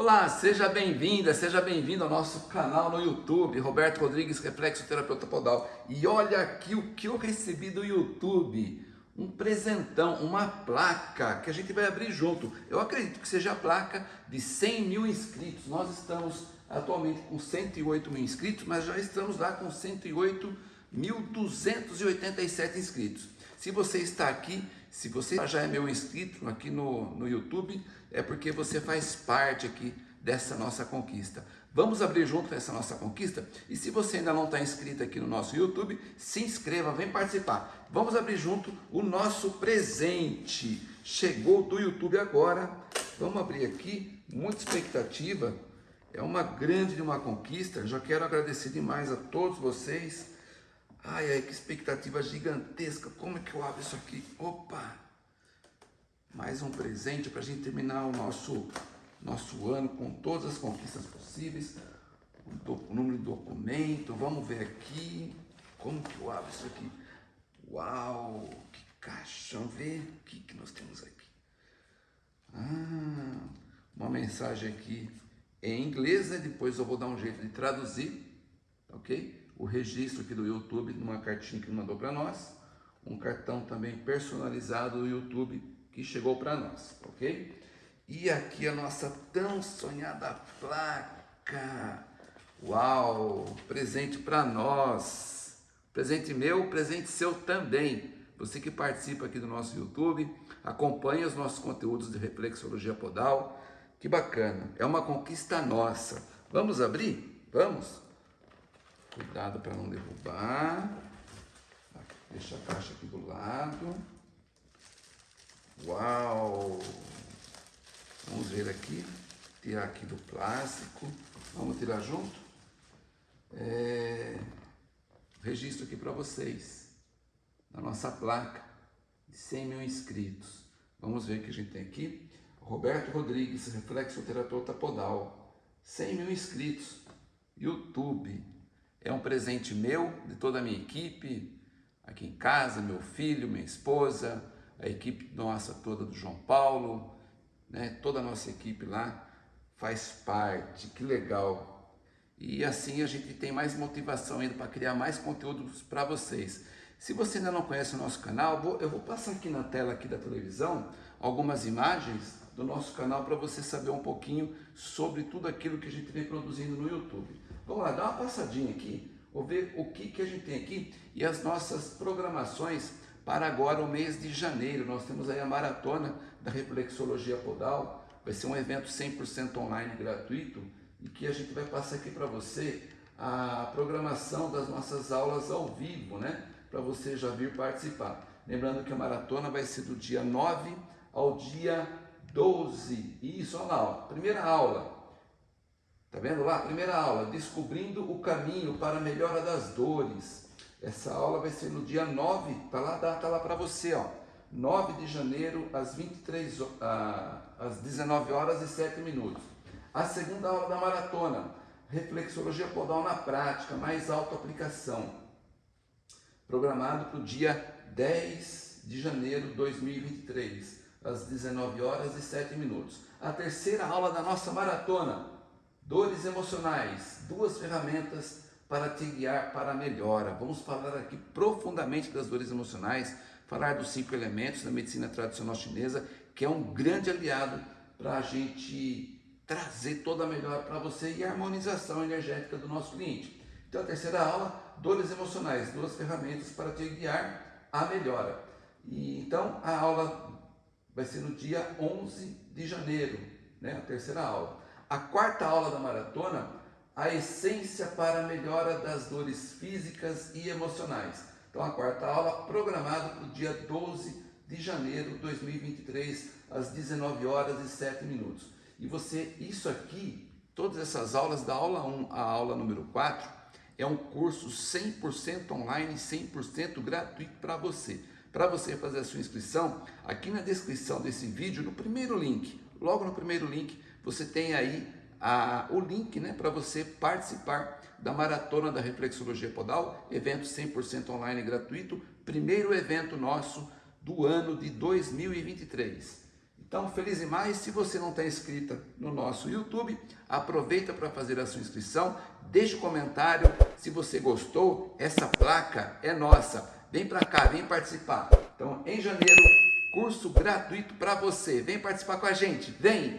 Olá, seja bem-vinda, seja bem-vindo ao nosso canal no YouTube, Roberto Rodrigues, Reflexo Terapeuta Podal. E olha aqui o que eu recebi do YouTube, um presentão, uma placa que a gente vai abrir junto. Eu acredito que seja a placa de 100 mil inscritos. Nós estamos atualmente com 108 mil inscritos, mas já estamos lá com 108.287 inscritos. Se você está aqui, se você já é meu inscrito aqui no, no YouTube, é porque você faz parte aqui dessa nossa conquista. Vamos abrir junto essa nossa conquista? E se você ainda não está inscrito aqui no nosso YouTube, se inscreva, vem participar. Vamos abrir junto o nosso presente. Chegou do YouTube agora. Vamos abrir aqui, muita expectativa. É uma grande uma conquista. Já quero agradecer demais a todos vocês. Ai, ai, que expectativa gigantesca. Como é que eu abro isso aqui? Opa! mais um presente para a gente terminar o nosso, nosso ano com todas as conquistas possíveis. O, número de documento, vamos ver aqui. Como que eu abro isso aqui? Uau, que caixão, ver o que, que nós temos aqui. Ah, uma mensagem aqui em inglês, né? depois eu vou dar um jeito de traduzir, ok? O registro aqui do YouTube, numa cartinha que mandou para nós. Um cartão também personalizado do YouTube que chegou para nós, ok? E aqui a nossa tão sonhada placa. Uau! Presente para nós. Presente meu, presente seu também. Você que participa aqui do nosso YouTube, acompanha os nossos conteúdos de reflexologia podal. Que bacana. É uma conquista nossa. Vamos abrir? Vamos? Cuidado para não derrubar. Deixa a caixa aqui do lado. Uau! Vamos ver aqui, tirar aqui do plástico. Vamos tirar junto? É, registro aqui para vocês, na nossa placa de 100 mil inscritos. Vamos ver o que a gente tem aqui. Roberto Rodrigues, reflexoterapeuta podal, 100 mil inscritos, YouTube. É um presente meu, de toda a minha equipe, aqui em casa, meu filho, minha esposa, a equipe nossa toda do João Paulo, né? toda a nossa equipe lá faz parte, que legal. E assim a gente tem mais motivação ainda para criar mais conteúdos para vocês. Se você ainda não conhece o nosso canal, eu vou passar aqui na tela aqui da televisão algumas imagens do nosso canal para você saber um pouquinho sobre tudo aquilo que a gente vem produzindo no YouTube. Vamos lá, dá uma passadinha aqui, vou ver o que, que a gente tem aqui e as nossas programações para agora o mês de janeiro. Nós temos aí a maratona da reflexologia podal, vai ser um evento 100% online gratuito e que a gente vai passar aqui para você a programação das nossas aulas ao vivo, né? Para você já vir participar. Lembrando que a maratona vai ser do dia 9 ao dia 12. Isso, olha lá, ó, primeira aula. Tá vendo lá? Primeira aula, descobrindo o caminho para a melhora das dores. Essa aula vai ser no dia 9, tá lá a data lá para você, ó. 9 de janeiro, às 23 ah, às 19 horas e 7 minutos. A segunda aula da maratona, reflexologia podal na prática, mais autoaplicação. Programado para o dia 10 de janeiro de 2023, às 19 horas e 7 minutos. A terceira aula da nossa maratona, dores emocionais, duas ferramentas para te guiar para a melhora. Vamos falar aqui profundamente das dores emocionais, falar dos cinco elementos da medicina tradicional chinesa, que é um grande aliado para a gente trazer toda a melhora para você e a harmonização energética do nosso cliente. Então, a terceira aula, dores emocionais, duas ferramentas para te guiar à melhora. E, então, a aula vai ser no dia 11 de janeiro, né, a terceira aula. A quarta aula da maratona a essência para a melhora das dores físicas e emocionais. Então, a quarta aula programada para o dia 12 de janeiro de 2023, às 19 horas e 7 minutos. E você, isso aqui, todas essas aulas, da aula 1 à aula número 4, é um curso 100% online, 100% gratuito para você. Para você fazer a sua inscrição, aqui na descrição desse vídeo, no primeiro link, logo no primeiro link, você tem aí a, o link né, para você participar da Maratona da Reflexologia Podal, evento 100% online gratuito, primeiro evento nosso do ano de 2023. Então, feliz mais. Se você não está inscrita no nosso YouTube, aproveita para fazer a sua inscrição. Deixe o um comentário se você gostou. Essa placa é nossa. Vem para cá, vem participar. Então, em janeiro, curso gratuito para você. Vem participar com a gente. Vem!